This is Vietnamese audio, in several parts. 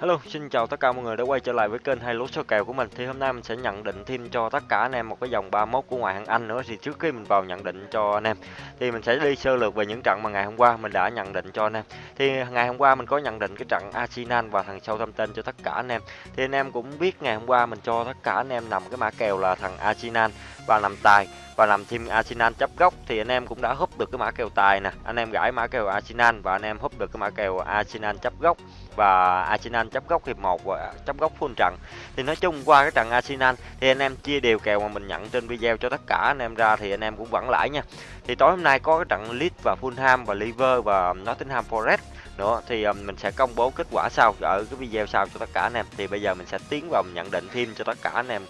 Hello, xin chào tất cả mọi người đã quay trở lại với kênh hai lúa số kèo của mình. Thì hôm nay mình sẽ nhận định thêm cho tất cả anh em một cái dòng 31 của ngoại hạng Anh nữa. Thì trước khi mình vào nhận định cho anh em thì mình sẽ đi sơ lược về những trận mà ngày hôm qua mình đã nhận định cho anh em. Thì ngày hôm qua mình có nhận định cái trận Arsenal và thằng Southampton cho tất cả anh em. Thì anh em cũng biết ngày hôm qua mình cho tất cả anh em nằm cái mã kèo là thằng Arsenal và làm tài và làm thêm Arsenal chấp góc thì anh em cũng đã húp được cái mã kèo tài nè. Anh em gãi mã kèo Arsenal và anh em húp được cái mã kèo Arsenal chấp góc và Arsenal chấp góc hiệp 1 và chấp góc full trận. Thì nói chung qua cái trận Arsenal thì anh em chia đều kèo mà mình nhận trên video cho tất cả anh em ra thì anh em cũng vẫn lãi nha. Thì tối hôm nay có cái trận Leeds và Fulham và Liver và Nottingham Forest nữa thì um, mình sẽ công bố kết quả sau ở cái video sau cho tất cả anh em. Thì bây giờ mình sẽ tiến vào nhận định thêm cho tất cả anh em.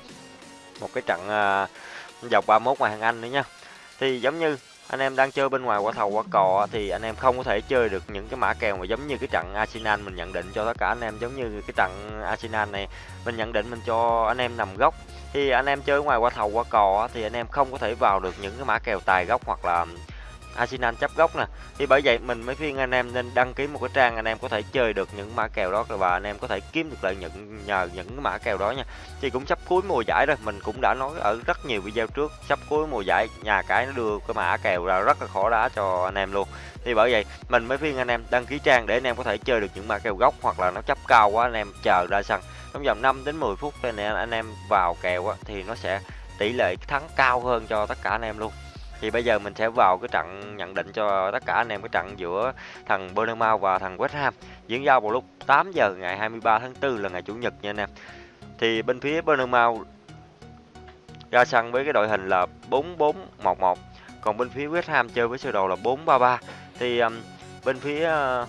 Một cái trận uh, dọc 31 ngoài hàng Anh nữa nha. Thì giống như anh em đang chơi bên ngoài quả thầu, quả cò thì anh em không có thể chơi được những cái mã kèo mà giống như cái trận Arsenal mình nhận định cho tất cả anh em. Giống như cái trận Arsenal này, mình nhận định mình cho anh em nằm góc. Thì anh em chơi ngoài quả thầu, quả cò thì anh em không có thể vào được những cái mã kèo tài góc hoặc là Arsenal chấp góc nè. Thì bởi vậy mình mới khuyên anh em nên đăng ký một cái trang anh em có thể chơi được những mã kèo đó và anh em có thể kiếm được lợi nhuận nhờ những cái mã kèo đó nha. Thì cũng sắp cuối mùa giải rồi, mình cũng đã nói ở rất nhiều video trước, sắp cuối mùa giải nhà cái nó đưa cái mã kèo ra rất là khó đá cho anh em luôn. Thì bởi vậy mình mới khuyên anh em đăng ký trang để anh em có thể chơi được những mã kèo gốc hoặc là nó chấp cao quá anh em chờ ra sân. Trong vòng 5 đến 10 phút này anh em vào kèo thì nó sẽ tỷ lệ thắng cao hơn cho tất cả anh em luôn thì bây giờ mình sẽ vào cái trận nhận định cho tất cả anh em cái trận giữa thằng Bournemouth và thằng West Ham diễn ra vào lúc 8 giờ ngày 23 tháng 4 là ngày chủ nhật nha anh em. Thì bên phía Bournemouth ra sân với cái đội hình là 4411 còn bên phía West Ham chơi với sơ đồ là 433 thì um, bên phía uh,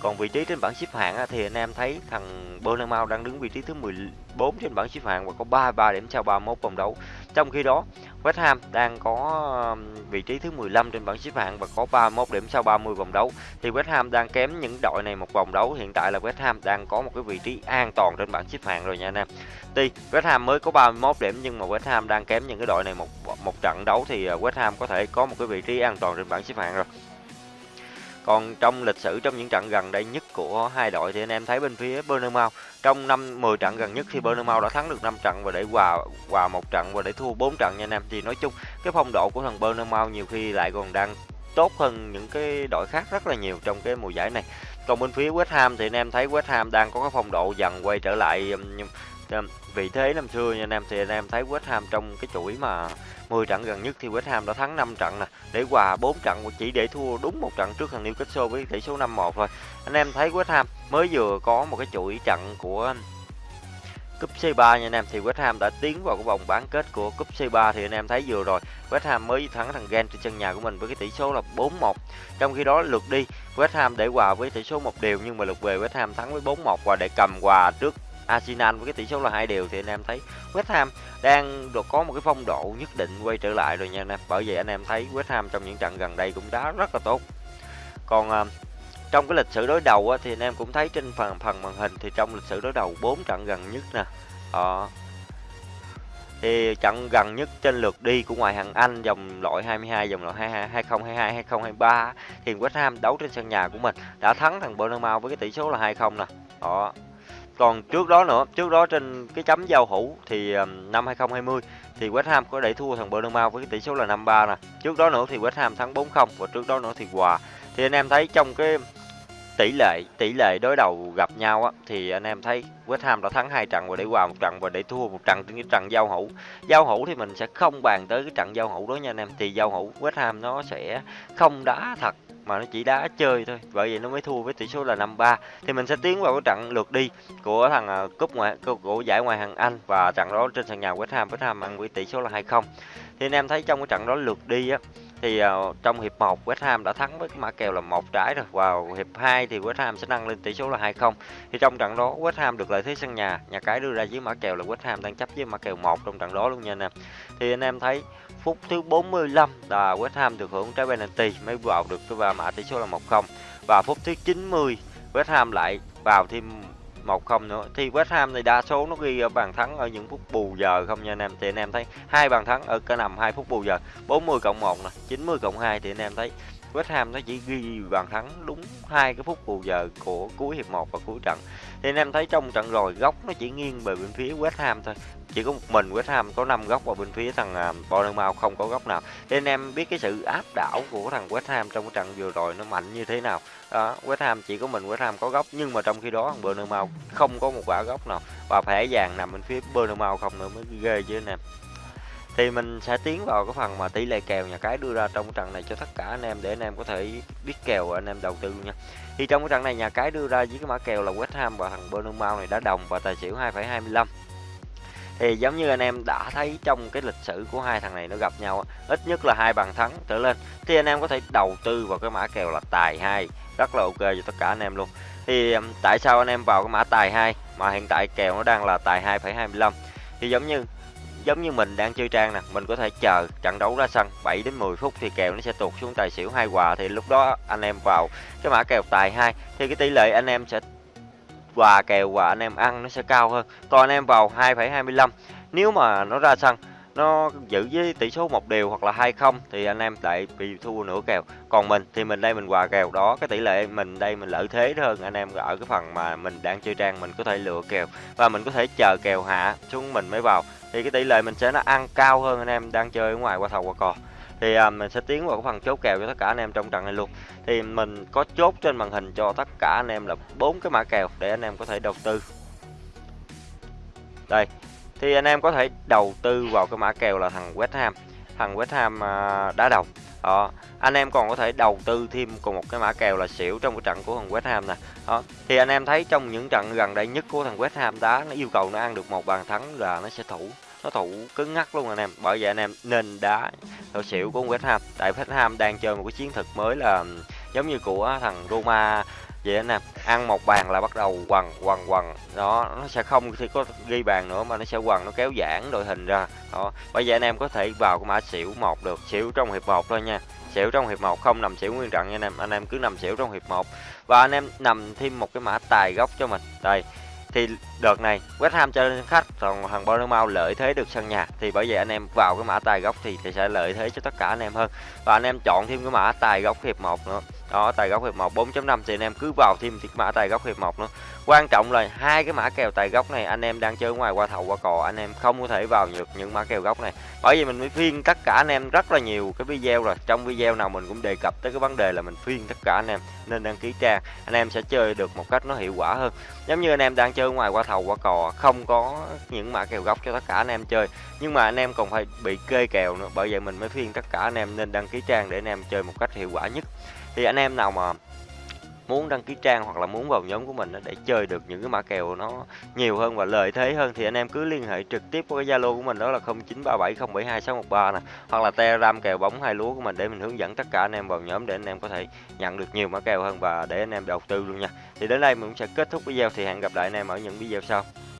còn vị trí trên bảng xếp hạng á, thì anh em thấy thằng Bournemouth đang đứng vị trí thứ 14 trên bảng xếp hạng và có 33 điểm sau 31 vòng đấu. Trong khi đó, West Ham đang có vị trí thứ 15 trên bảng xếp hạng và có 31 điểm sau 30 vòng đấu. Thì West Ham đang kém những đội này một vòng đấu. Hiện tại là West Ham đang có một cái vị trí an toàn trên bảng xếp hạng rồi nha anh em. Tuy West Ham mới có 31 điểm nhưng mà West Ham đang kém những cái đội này một một trận đấu thì ờ, West Ham có thể có một cái vị trí an toàn trên bảng xếp hạng rồi. Còn trong lịch sử, trong những trận gần đây nhất của hai đội thì anh em thấy bên phía Bournemouth trong năm 10 trận gần nhất thì Bournemouth đã thắng được 5 trận và để hòa hòa một trận và để thua 4 trận nha anh em. Thì nói chung, cái phong độ của thằng Bournemouth nhiều khi lại còn đang tốt hơn những cái đội khác rất là nhiều trong cái mùa giải này. Còn bên phía West Ham thì anh em thấy West Ham đang có cái phong độ dần quay trở lại um, vị thế năm xưa nha anh em thì anh em thấy West Ham trong cái chuỗi mà 10 trận gần nhất thì West Ham đã thắng 5 trận nè, để hòa 4 trận chỉ để thua đúng một trận trước thằng Newcastle với tỷ số 5-1 thôi. Anh em thấy West Ham mới vừa có một cái chuỗi trận của cúp C3 nha anh em thì West Ham đã tiến vào cái vòng bán kết của cúp C3 thì anh em thấy vừa rồi West Ham mới thắng thằng Gen trên sân nhà của mình với cái tỷ số là 4-1. Trong khi đó lượt đi West Ham để hòa với tỷ số một đều nhưng mà lượt về West Ham thắng với 4-1 và để cầm hòa trước Arsenal với cái tỷ số là hai đều thì anh em thấy West Ham đang được có một cái phong độ nhất định quay trở lại rồi nha anh em. Bởi vậy anh em thấy West Ham trong những trận gần đây cũng đá rất là tốt. Còn à, trong cái lịch sử đối đầu á, thì anh em cũng thấy trên phần phần màn hình thì trong lịch sử đối đầu 4 trận gần nhất nè. Ờ, thì trận gần nhất trên lượt đi của ngoại hạng Anh dòng loại 22 dòng loại 22 2022 2023 thì West Ham đấu trên sân nhà của mình đã thắng thằng Bournemouth với cái tỷ số là 2-0 nè. Đó, còn trước đó nữa, trước đó trên cái chấm giao hữu thì ờ, năm 2020 thì West Ham có để thua thằng Bournemouth với cái tỷ số là 5-3 nè. Trước đó nữa thì West Ham thắng 4-0 và trước đó nữa thì hòa. Thì anh em thấy trong cái tỷ lệ tỷ lệ đối đầu gặp nhau á thì anh em thấy West Ham đã thắng hai trận và để hòa một trận và để thua một trận trên cái trận giao hữu. Giao hữu thì mình sẽ không bàn tới cái trận giao hữu đó nha anh em. Thì giao hữu West Ham nó sẽ không đá thật mà nó chỉ đá chơi thôi. Bởi vậy nó mới thua với tỷ số là 5-3 thì mình sẽ tiến vào cái trận lượt đi của thằng uh, cúp ngoại của, giải ngoại hạng Anh và trận đó trên sân nhà West Ham. West Ham ăn với tỷ số là 2-0 thì anh em thấy trong cái trận đó lượt đi á thì uh, trong hiệp 1 West Ham đã thắng với cái mã kèo là một trái rồi. Vào hiệp 2 thì West Ham sẽ nâng lên tỷ số là 2-0 thì trong trận đó West Ham được lợi thế sân nhà. Nhà cái đưa ra dưới mã kèo là West Ham đang chấp với mã kèo 1 trong trận đó luôn nha anh em. Thì anh em thấy phút thứ 45 là West Ham được hưởng trái penalty mới vào được cái ba mã tỷ số là 1-0 và phút thứ 90 West Ham lại vào thêm một không nữa. Thì West Ham thì đa số nó ghi ở bàn thắng ở những phút bù giờ không nha anh em. Thì anh em thấy hai bàn thắng ở cả nằm hai phút bù giờ 40 cộng 1 nè 90 cộng 2 thì anh em thấy West Ham nó chỉ ghi bàn thắng đúng hai cái phút bù giờ của cuối hiệp 1 và cuối trận thì anh em thấy trong trận rồi góc nó chỉ nghiêng về bên phía West Ham thôi. Chỉ có một mình West Ham có 5 góc và bên phía thằng à, Bournemouth không có góc nào. Thì anh em biết cái sự áp đảo của thằng West Ham trong cái trận vừa rồi nó mạnh như thế nào. Đó, West Ham chỉ có mình West Ham có góc nhưng mà trong khi đó thằng Bournemouth không có một quả góc nào. Và thẻ vàng nằm bên phía Bournemouth không nữa mới ghê chứ anh em thì mình sẽ tiến vào cái phần mà tỷ lệ kèo nhà cái đưa ra trong trận này cho tất cả anh em để anh em có thể biết kèo và anh em đầu tư luôn nha. Thì trong cái trận này nhà cái đưa ra với cái mã kèo là West Ham và thằng Bournemouth này đã đồng và tài xỉu 2,25 thì giống như anh em đã thấy trong cái lịch sử của hai thằng này nó gặp nhau ít nhất là hai bàn thắng trở lên thì anh em có thể đầu tư vào cái mã kèo là tài hai rất là ok cho tất cả anh em luôn. Thì tại sao anh em vào cái mã tài hai mà hiện tại kèo nó đang là tài 2,25 thì giống như giống như mình đang chơi trang nè mình có thể chờ trận đấu ra sân 7 đến 10 phút thì kèo nó sẽ tụt xuống tài xỉu hai hòa thì lúc đó anh em vào cái mã kèo tài hai thì cái tỷ lệ anh em sẽ hòa kèo và anh em ăn nó sẽ cao hơn. Còn anh em vào 2,25 nếu mà nó ra sân nó giữ với tỷ số một đều hoặc là hai không thì anh em lại bị thua nửa kèo. Còn mình thì mình đây mình hòa kèo đó cái tỷ lệ mình đây mình lợi thế hơn anh em ở cái phần mà mình đang chơi trang mình có thể lựa kèo và mình có thể chờ kèo hạ xuống mình mới vào. Thì cái tỷ lệ mình sẽ nó ăn cao hơn anh em đang chơi ở ngoài qua thầu qua cò. Thì à, mình sẽ tiến vào cái phần chốt kèo cho tất cả anh em trong trận này luôn. Thì mình có chốt trên màn hình cho tất cả anh em là bốn cái mã kèo để anh em có thể đầu tư. Đây thì anh em có thể đầu tư vào cái mã kèo là thằng West Ham. Thằng West Ham à, đá đầu. Đó, anh em còn có thể đầu tư thêm cùng một cái mã kèo là xỉu trong cái trận của thằng West Ham nè. Đó, thì anh em thấy trong những trận gần đây nhất của thằng West Ham đá, nó yêu cầu nó ăn được một bàn thắng là nó sẽ thủ. Nó thủ cứng ngắc luôn anh em. Bởi vậy anh em nên đá theo xỉu của West Ham. Tại West Ham đang chơi một cái chiến thuật mới là giống như của thằng Roma vậy anh em ăn một bàn là bắt đầu quằn quằn quằn. Đó nó sẽ không thì có ghi bàn nữa mà nó sẽ quằn nó kéo giãn đội hình ra. Đó. Bây giờ anh em có thể vào cái mã xỉu một được xỉu trong hiệp một thôi nha. Xỉu trong hiệp một không nằm xỉu nguyên trận nha anh em. Anh em cứ nằm xỉu trong hiệp một. Và anh em nằm thêm một cái mã tài gốc cho mình. Đây thì đợt này West Ham chơi khách còn thằng Bournemouth lợi thế được sân nhà. Thì bởi vậy anh em vào cái mã tài gốc thì, thì sẽ lợi thế cho tất cả anh em hơn. Và anh em chọn thêm cái mã tài gốc hiệp một nữa đó tài góc hiệp 1 4.5 thì anh em cứ vào thêm cái mã tài góc hiệp 1 nữa quan trọng là hai cái mã kèo tài góc này anh em đang chơi ngoài qua thầu qua cò anh em không có thể vào được những mã kèo góc này bởi vì mình mới phiên tất cả anh em rất là nhiều cái video rồi trong video nào mình cũng đề cập tới cái vấn đề là mình phiên tất cả anh em nên đăng ký trang anh em sẽ chơi được một cách nó hiệu quả hơn giống như anh em đang chơi ngoài qua thầu qua cò không có những mã kèo góc cho tất cả anh em chơi nhưng mà anh em còn phải bị kê kèo nữa bởi vậy mình mới phiên tất cả anh em nên đăng ký trang để anh em chơi một cách hiệu quả nhất thì anh em nào mà muốn đăng ký trang hoặc là muốn vào nhóm của mình để chơi được những cái mã kèo nó nhiều hơn và lợi thế hơn, thì anh em cứ liên hệ trực tiếp với cái Zalo của mình, đó là 0937072613 nè, hoặc là Telegram kèo bóng hai lúa của mình để mình hướng dẫn tất cả anh em vào nhóm để anh em có thể nhận được nhiều mã kèo hơn và để anh em đầu tư luôn nha. Thì đến đây mình cũng sẽ kết thúc video, thì hẹn gặp lại anh em ở những video sau.